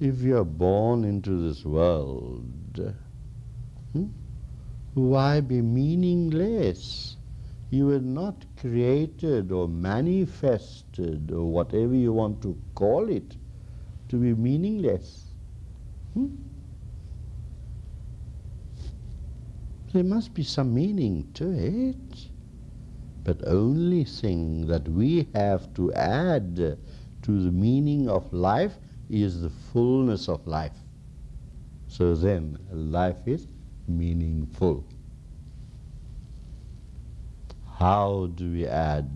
If you are born into this world, hmm, why be meaningless? You were not created or manifested or whatever you want to call it to be meaningless. Hmm? There must be some meaning to it. But only thing that we have to add to the meaning of life is the fullness of life. So then life is meaningful. How do we add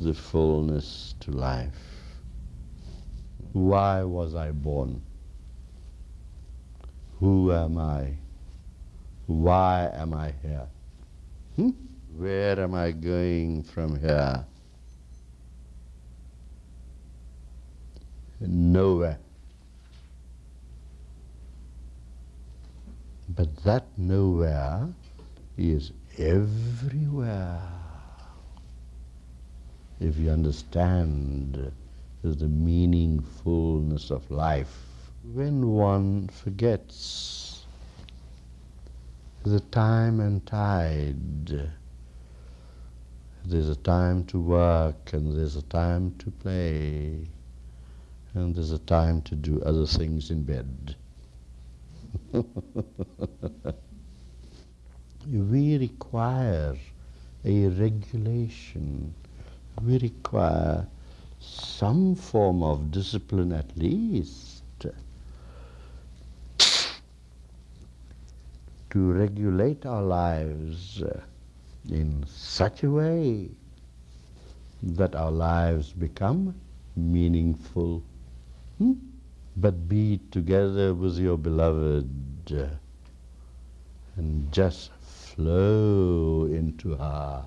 the fullness to life? Why was I born? Who am I? Why am I here? Hmm? Where am I going from here? Nowhere. But that nowhere is everywhere. If you understand the meaningfulness of life, when one forgets the time and tide, there's a time to work and there's a time to play and there's a time to do other things in bed. we require a regulation. We require some form of discipline at least to regulate our lives in such a way that our lives become meaningful. Hmm? But be together with your beloved and just flow into her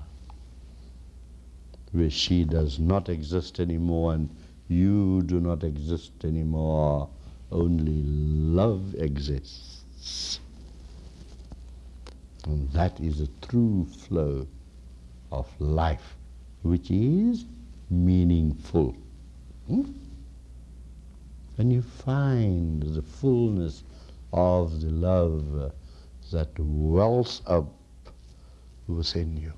where she does not exist anymore and you do not exist anymore, only love exists. And that is a true flow of life, which is meaningful. Hmm? And you find the fullness of the love that wells up within you.